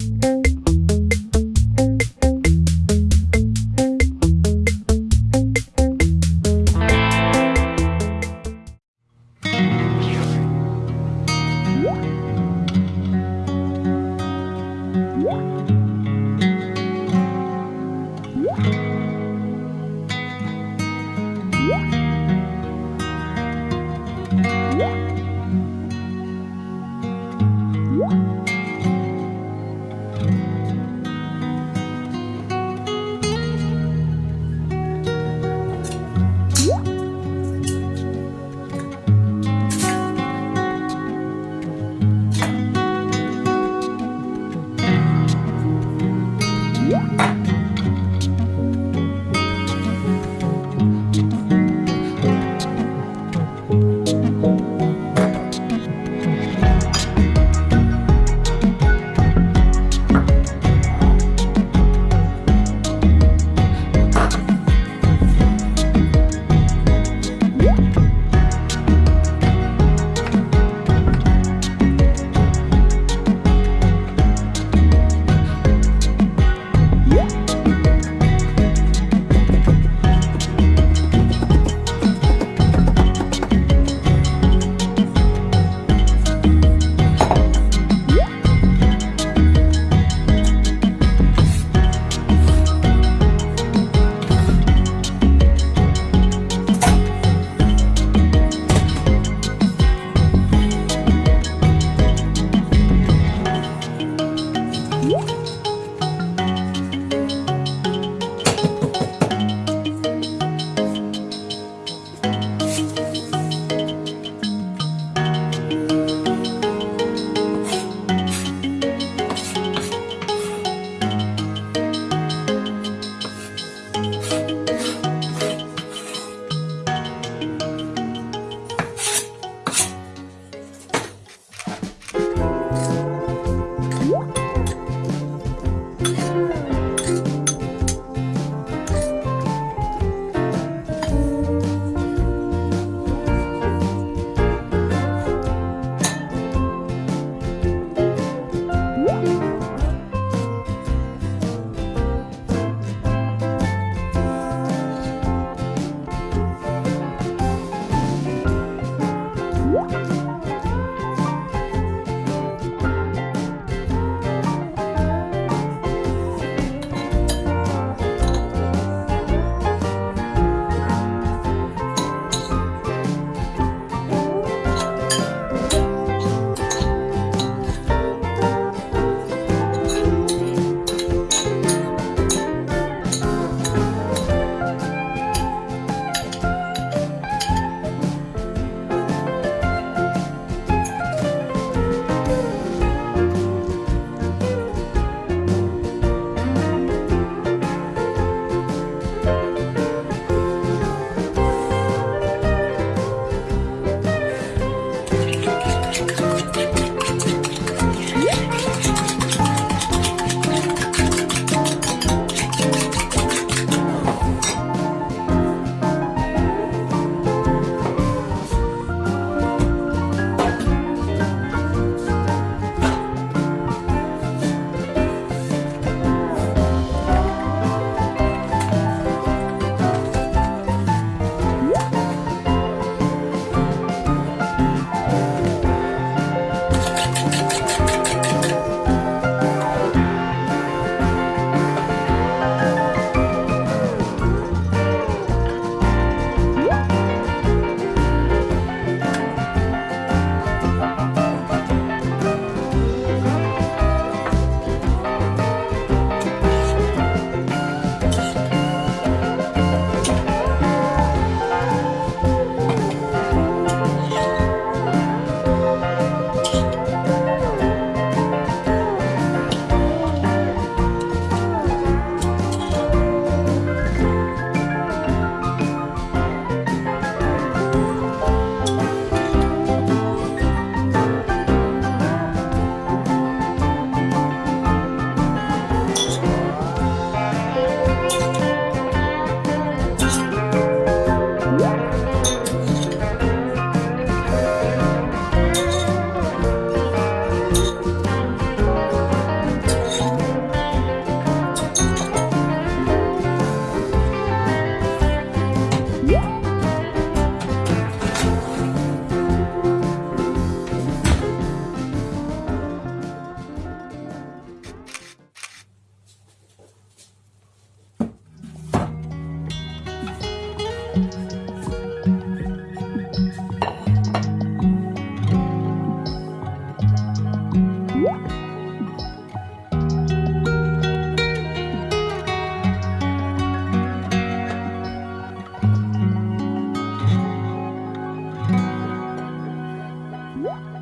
you 응?